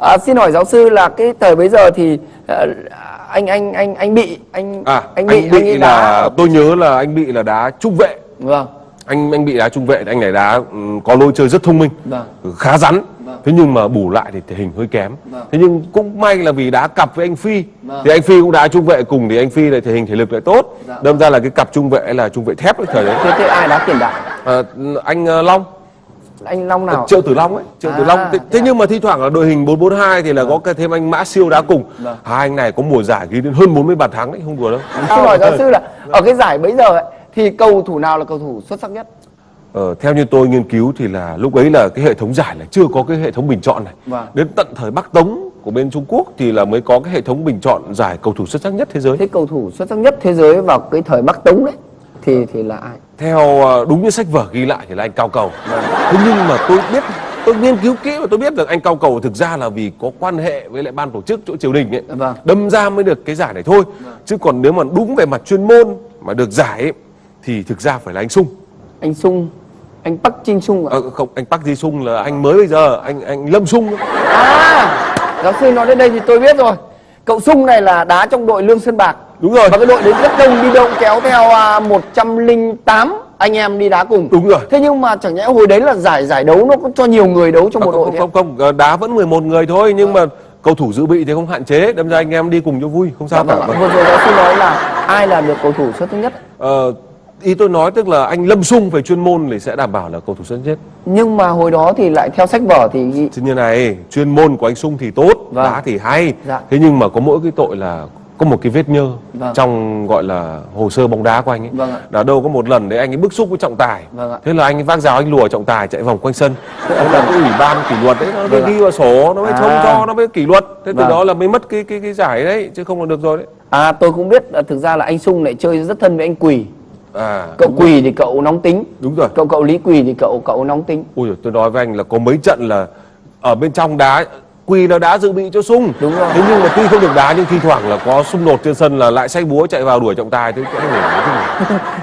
à, xin hỏi giáo sư là cái thời bấy giờ thì à, anh anh anh anh bị anh à anh bị anh bị ấy là đá tôi nhớ là anh bị là đá trung vệ vâng anh anh bị đá trung vệ anh này đá ừ, có lối chơi rất thông minh Vâng. khá rắn Vâng. thế nhưng mà bù lại thì thể hình hơi kém Vâng. thế nhưng cũng may là vì đá cặp với anh phi Vâng. thì anh phi cũng đá trung vệ cùng thì anh phi lại thể hình thể lực lại tốt Dạ. đâm ra là cái cặp trung vệ là trung vệ thép thời đấy thế thế ai đá tiền đạo à, anh ờ, long anh long nào triệu tử long ấy triệu tử À, long thế, thế thế à? nhưng mà thi thoảng là đội hình 442 thì là có cái thêm anh mã siêu đá cùng Vâng. hai anh này có mùa giải ghi đến hơn 40 bàn thắng đấy không đùa đâu xin hỏi giáo sư là ở cái giải bấy giờ ấy, thì cầu thủ nào là cầu thủ xuất sắc nhất Ờ, theo như tôi nghiên cứu thì là lúc ấy là cái hệ thống giải là chưa có cái hệ thống bình chọn này. Vâng. Đến tận thời Bắc Tống của bên Trung Quốc thì là mới có cái hệ thống bình chọn giải cầu thủ xuất sắc nhất thế giới. thế cầu thủ xuất sắc nhất thế giới vào cái thời bắc tống đấy thì thì là ai Theo ờ, đúng như sách vở ghi lại thì là anh Cao Cầu. Thế nhưng mà tôi biết tôi nghiên cứu kỹ và tôi biết được anh Cao Cầu thực ra là vì có quan hệ với lại ban tổ chức chỗ triều đình ấy. Vâng. Đâm ra mới được cái giải này thôi. Chứ còn nếu mà đúng về mặt chuyên môn mà được giải ấy, thì thực ra phải là anh Sung. anh sung anh bắc trinh sung ạ Ờ, không, anh Park Ji Sung là anh mới bây giờ, anh anh Lâm Sung. à giáo sư nói đến đây thì tôi biết rồi cậu sung này là đá trong đội lương sơn bạc Đúng rồi. và cái đội đấy rất đông đi đâu kéo theo à, 108 anh em đi đá cùng Đúng rồi. thế nhưng mà chẳng nhẽ hồi đấy là giải giải đấu nó có cho nhiều người đấu trong À, một đội không, thế không, không, không, đá vẫn 11 người thôi nhưng mà cầu thủ dự bị thì không hạn chế, đâm ra anh em đi cùng cho vui, không sao cả. vâng ạ. vừa rồi giáo sư nói là ai là được cầu thủ xuất sắc nhất Ờ, ý tôi nói tức là anh Lâm Sung về chuyên môn thì sẽ đảm bảo là cầu thủ xuất nhất. nhưng mà hồi đó thì lại theo sách vở thì như này, chuyên môn của anh Sung thì tốt, Vâng. đá thì hay. Dạ. Thế nhưng mà có mỗi cái tội là có một cái vết nhơ Vâng. trong gọi là hồ sơ bóng đá của anh ấy. Vâng ạ. Đã đâu có một lần đấy anh ấy bức xúc với trọng tài. Vâng ạ. Thế là anh ấy vác rào anh lùa trọng tài chạy vòng quanh sân. Thế là cái ủy ban kỷ luật đấy nó mới Vâng ghi vào sổ, nó mới thông À. cho, nó mới kỷ luật. Thế từ Vâng. đó là mới mất cái cái cái giải đấy chứ không là được rồi đấy. à tôi cũng biết là thực ra là anh sung lại chơi rất thân với anh quỳ À, cậu quỳ thì cậu nóng tính đúng rồi. cậu cậu lý quỳ thì cậu cậu nóng tính Ui tôi nói với anh là có mấy trận là ở bên trong đá Quỳ là đá dự bị cho sung. Đúng rồi. Thế nhưng mà tuy không được đá nhưng thi thoảng là có xung đột trên sân là lại say búa chạy vào đuổi trọng tài. Thế